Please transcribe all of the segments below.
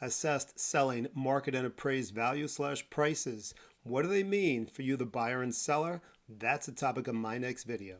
assessed selling market and appraised value slash prices. What do they mean for you, the buyer and seller? That's the topic of my next video.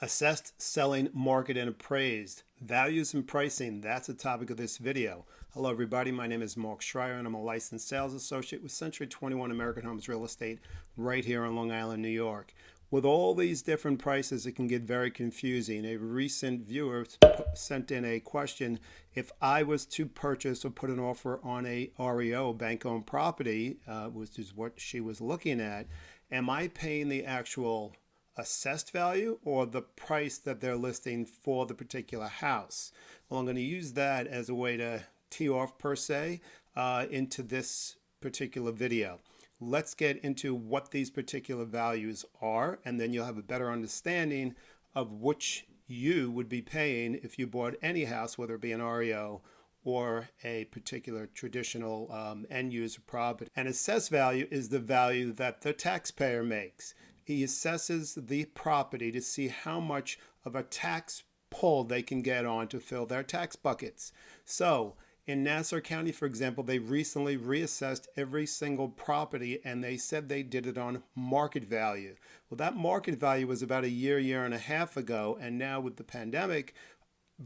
Assessed, selling, market, and appraised. Values and pricing, that's the topic of this video. Hello everybody, my name is Mark Schreier and I'm a licensed sales associate with Century 21 American Homes Real Estate right here on Long Island, New York. With all these different prices, it can get very confusing. A recent viewer sent in a question, if I was to purchase or put an offer on a REO, bank-owned property, uh, which is what she was looking at, am I paying the actual assessed value or the price that they're listing for the particular house? Well, I'm going to use that as a way to tee off per se uh, into this particular video let's get into what these particular values are, and then you'll have a better understanding of which you would be paying if you bought any house, whether it be an REO or a particular traditional um, end user property. An assessed value is the value that the taxpayer makes. He assesses the property to see how much of a tax pull they can get on to fill their tax buckets. So in Nassau County, for example, they recently reassessed every single property and they said they did it on market value. Well, that market value was about a year, year and a half ago. And now with the pandemic,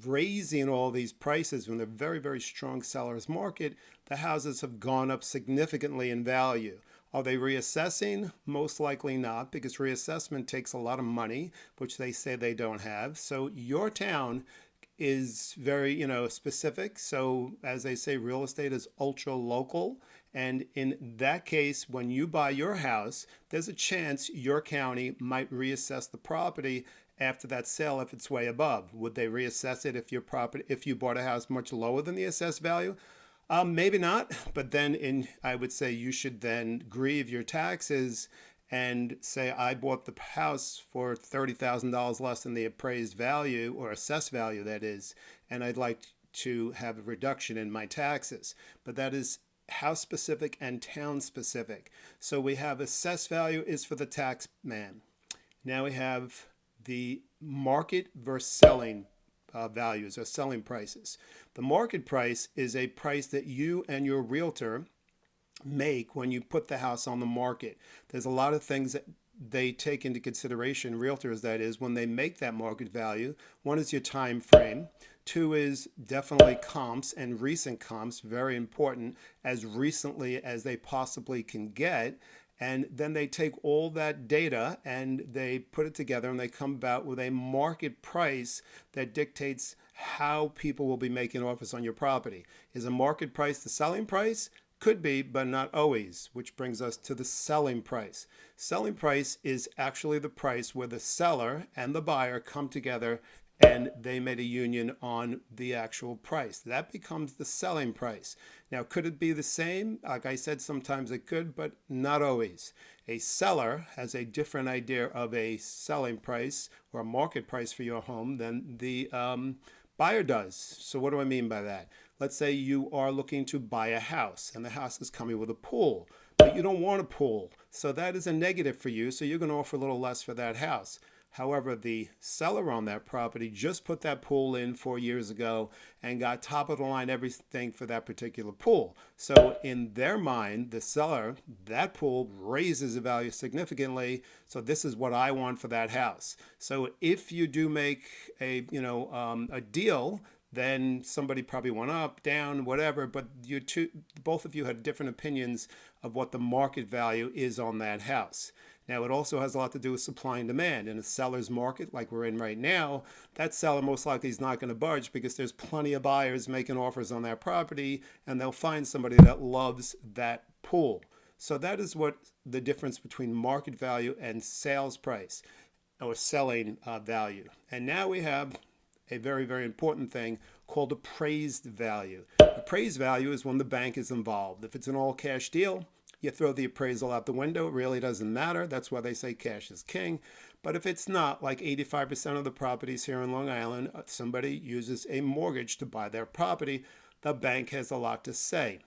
raising all these prices when they're very, very strong seller's market, the houses have gone up significantly in value. Are they reassessing? Most likely not, because reassessment takes a lot of money, which they say they don't have. So your town is very, you know, specific. So as they say, real estate is ultra local. And in that case, when you buy your house, there's a chance your county might reassess the property after that sale if it's way above. Would they reassess it if your property if you bought a house much lower than the assessed value? Um, maybe not, but then in I would say you should then grieve your taxes and say I bought the house for $30,000 less than the appraised value or assessed value that is, and I'd like to have a reduction in my taxes. But that is house specific and town specific. So we have assessed value is for the tax man. Now we have the market versus selling uh, values or selling prices. The market price is a price that you and your realtor make when you put the house on the market. There's a lot of things that they take into consideration, realtors that is, when they make that market value. One is your time frame. Two is definitely comps and recent comps, very important, as recently as they possibly can get. And then they take all that data and they put it together and they come about with a market price that dictates how people will be making offers on your property. Is a market price the selling price? Could be, but not always, which brings us to the selling price. Selling price is actually the price where the seller and the buyer come together and they made a union on the actual price. That becomes the selling price. Now, could it be the same? Like I said, sometimes it could, but not always. A seller has a different idea of a selling price or a market price for your home than the um, buyer does. So what do I mean by that? Let's say you are looking to buy a house and the house is coming with a pool, but you don't want a pool. So that is a negative for you. So you're going to offer a little less for that house. However, the seller on that property just put that pool in four years ago and got top of the line everything for that particular pool. So in their mind, the seller, that pool raises the value significantly. So this is what I want for that house. So if you do make a, you know, um, a deal then somebody probably went up, down, whatever, but you two, both of you had different opinions of what the market value is on that house. Now, it also has a lot to do with supply and demand. In a seller's market like we're in right now, that seller most likely is not going to budge because there's plenty of buyers making offers on that property and they'll find somebody that loves that pool. So that is what the difference between market value and sales price or selling uh, value. And now we have a very, very important thing called appraised value. Appraised value is when the bank is involved. If it's an all cash deal, you throw the appraisal out the window. It really doesn't matter. That's why they say cash is king. But if it's not, like 85% of the properties here in Long Island, uh, somebody uses a mortgage to buy their property, the bank has a lot to say.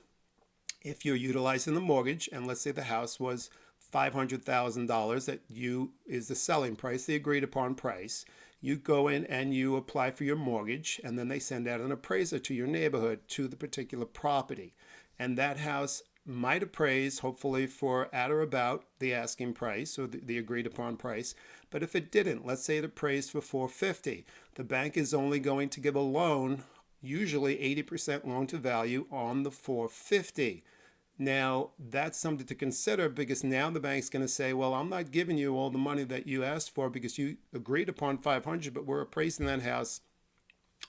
If you're utilizing the mortgage, and let's say the house was $500,000 that you is the selling price, the agreed upon price, you go in and you apply for your mortgage, and then they send out an appraiser to your neighborhood to the particular property. And that house might appraise, hopefully, for at or about the asking price or the, the, agreed upon price. But if it didn't, let's say it appraised for 450, the bank is only going to give a loan, usually 80% loan to value on the 450. Now, that's something to consider because now the bank's going to say, well, I'm not giving you all the money that you asked for because you agreed upon 500, but we're appraising that house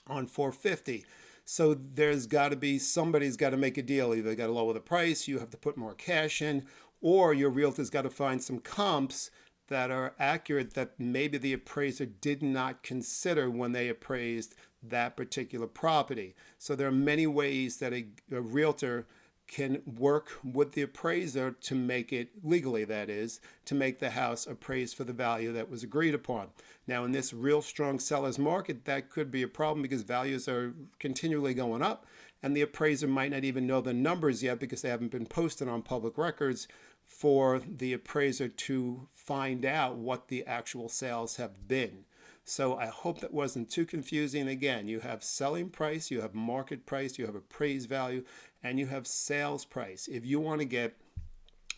on 450. So there's got to be somebody's got to make a deal. Either got to lower the price, you have to put more cash in, or your realtor's got to find some comps that are accurate that maybe the appraiser did not consider when they appraised that particular property. So there are many ways that a, a realtor can work with the appraiser to make it legally that is to make the house appraised for the value that was agreed upon. Now in this real strong sellers market that could be a problem because values are continually going up and the appraiser might not even know the numbers yet because they haven't been posted on public records for the appraiser to find out what the actual sales have been so I hope that wasn't too confusing. Again, you have selling price, you have market price, you have appraised value, and you have sales price. If you want to get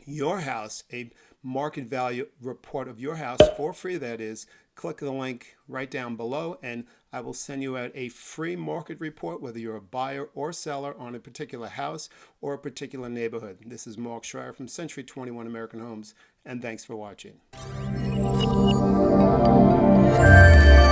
your house, a market value report of your house for free, that is, click the link right down below and I will send you out a free market report, whether you're a buyer or seller on a particular house or a particular neighborhood. This is Mark Schreier from Century 21 American Homes, and thanks for watching. Thank you.